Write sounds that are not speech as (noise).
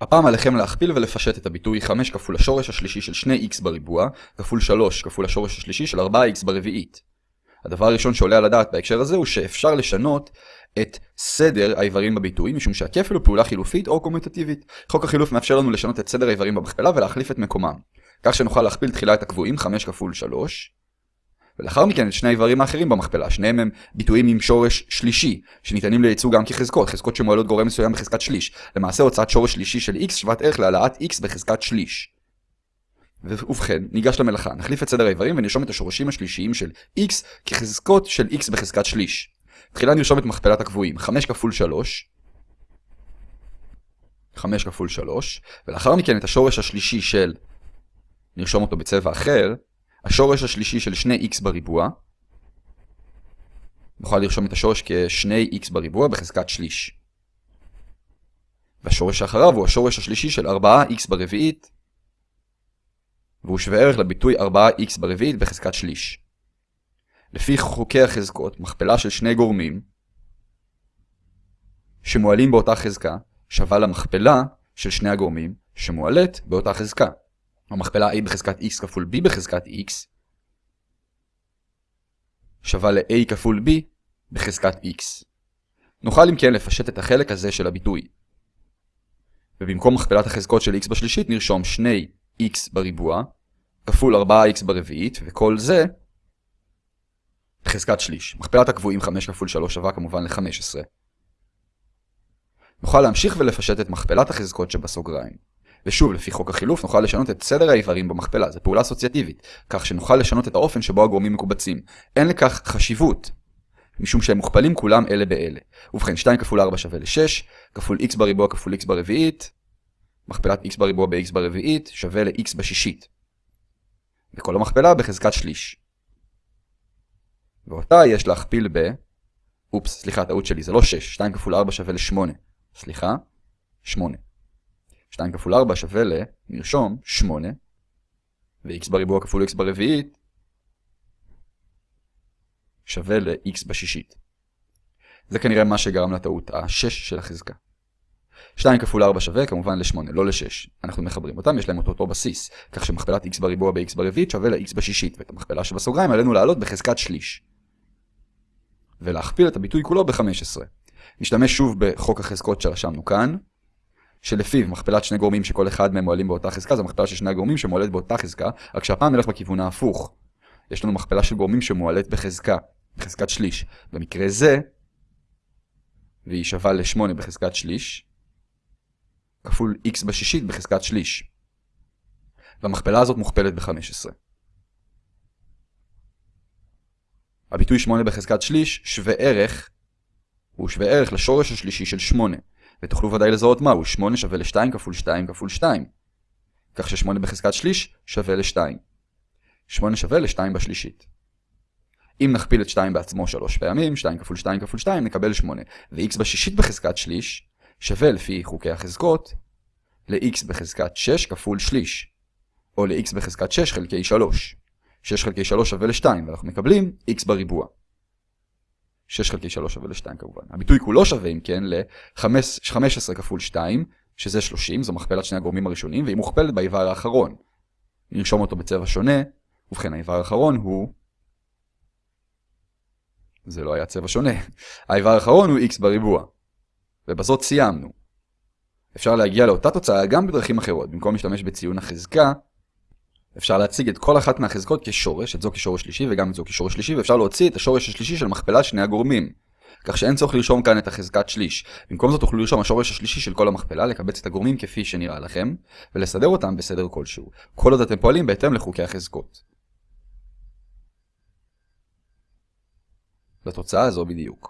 הפעם עליכם להכפיל ולפשט את הביטוי 5 כפול השורש השלישי של 2x בריבוע, כפול 3 כפול השורש השלישי של 4x ברביעית. הדבר הראשון שעולה על הדעת בהקשר הזה הוא שאפשר לשנות את סדר האיברים בביטוי, משום שהכפל הוא פעולה חילופית או קומוטטיבית. חוק החילוף מאפשר לנו לשנות את סדר האיברים במכפלה ולהחליף את מקומם. כך שנוכל להכפיל תחילה את הקבועים 5 כפול 3, ולאחר מכן את שני האיברים האחרים במכפלה, שניהם הם ביטויים עם שורש שלישי, שניתנים לייצוג גם כחזקות, חזקות שמועלות גורם מסוים בחזקת שליש. למעשה הוצאת שורש שלישי של x שוות ערך להעלאת x בחזקת שליש. ובכן, ניגש למלאכה, נחליף את סדר האיברים ונרשום את השורשים השלישיים של x כחזקות של x בחזקת שליש. תחילה נרשום את מכפלת הקבועים, 5 כפול 3, 5 כפול 3, ולאחר מכן את השורש השלישי של, נרשום אותו בצבע אחר, השורש השלישי של 2x בריבוע. נוכל לרשום את השורש כ-2x בריבוע בחזקת שליש. והשורש שאחריו הוא השורש השלישי של 4x ברביעית, והוא שווה ערך לביטוי 4x ברביעית בחזקת שליש. לפי חוקי החזקות, מכפלה של שני גורמים שמועלים באותה חזקה שווה למכפלה של שני הגורמים שמועלת באותה חזקה. המכפלה a בחזקת x כפול b בחזקת x שווה ל-a כפול b בחזקת x. נוכל אם כן לפשט את החלק הזה של הביטוי. ובמקום מכפלת החזקות של x בשלישית נרשום 2x בריבוע כפול 4x ברביעית וכל זה בחזקת שליש. מכפלת הקבועים 5 כפול 3 שווה כמובן ל-15. נוכל להמשיך ולפשט את מכפלת החזקות שבסוגריים. ושוב, לפי חוק החילוף, נוכל לשנות את סדר האיברים במכפלה, זו פעולה אסוציאטיבית, כך שנוכל לשנות את האופן שבו הגורמים מקובצים. אין לכך חשיבות, משום שהם מוכפלים כולם אלה באלה. ובכן, 2 כפול 4 שווה ל-6, כפול x בריבוע כפול x ברביעית, מכפלת x בריבוע ב-x ברביעית שווה ל-x בשישית. וכל המכפלה בחזקת שליש. ואותה יש להכפיל ב... אופס, סליחה, טעות שלי, זה לא 6, 2 כפול 4 שווה ל-8. סליחה, 8. 2 כפול 4 שווה ל... נרשום 8, ו-x בריבוע כפול x ברביעית שווה ל-x בשישית. זה כנראה מה שגרם לטעות ה-6 של החזקה. 2 כפול 4 שווה כמובן ל-8, לא ל-6. אנחנו מחברים אותם, יש להם אותו אותו בסיס, כך שמכפלת x בריבוע ב-x ברביעית שווה ל-x בשישית, ואת המכפלה שבסוגריים עלינו לעלות בחזקת שליש. ולהכפיל את הביטוי כולו ב-15. נשתמש שוב בחוק החזקות שרשמנו כאן, שלפיו מכפלת שני גורמים שכל אחד מהם מועלים באותה חזקה, זה מכפלה של שני הגורמים שמועלת באותה חזקה, רק שהפעם נלך בכיוון ההפוך. יש לנו מכפלה של גורמים שמועלת בחזקה, בחזקת שליש. במקרה זה, והיא שווה ל-8 בחזקת שליש, כפול x בשישית בחזקת שליש. והמכפלה הזאת מוכפלת ב-15. הביטוי 8 בחזקת שליש שווה ערך, הוא שווה ערך לשורש השלישי של 8. ותוכלו ודאי לזהות מהו, 8 שווה ל-2 כפול 2 כפול 2. כך ש-8 בחזקת שליש שווה ל-2. 8 שווה ל-2 בשלישית. אם נכפיל את 2 בעצמו 3 פעמים, 2 כפול 2 כפול 2, נקבל 8. ו-x בשישית בחזקת שליש שווה לפי חוקי החזקות ל-x בחזקת 6 כפול שליש, או ל-x בחזקת 6 חלקי 3. 6 חלקי 3 שווה ל-2, ואנחנו מקבלים x בריבוע. 6 חלקי 3 שווה ל-2 כמובן. הביטוי כולו שווה אם כן ל-15 כפול 2, שזה 30, זו מכפלת שני הגורמים הראשונים, והיא מוכפלת באיבר האחרון. נרשום אותו בצבע שונה, ובכן האיבר האחרון הוא... זה לא היה צבע שונה. (laughs) האיבר האחרון הוא x בריבוע. ובזאת סיימנו. אפשר להגיע לאותה תוצאה גם בדרכים אחרות. במקום להשתמש בציון החזקה, אפשר להציג את כל אחת מהחזקות כשורש, את זו כשורש שלישי וגם את זו כשורש שלישי, ואפשר להוציא את השורש השלישי של מכפלה שני הגורמים. כך שאין צורך לרשום כאן את החזקת שליש. במקום זאת תוכלו לרשום השורש השלישי של כל המכפלה, לקבץ את הגורמים כפי שנראה לכם, ולסדר אותם בסדר כלשהו. כל עוד אתם פועלים בהתאם לחוקי החזקות. לתוצאה הזו בדיוק.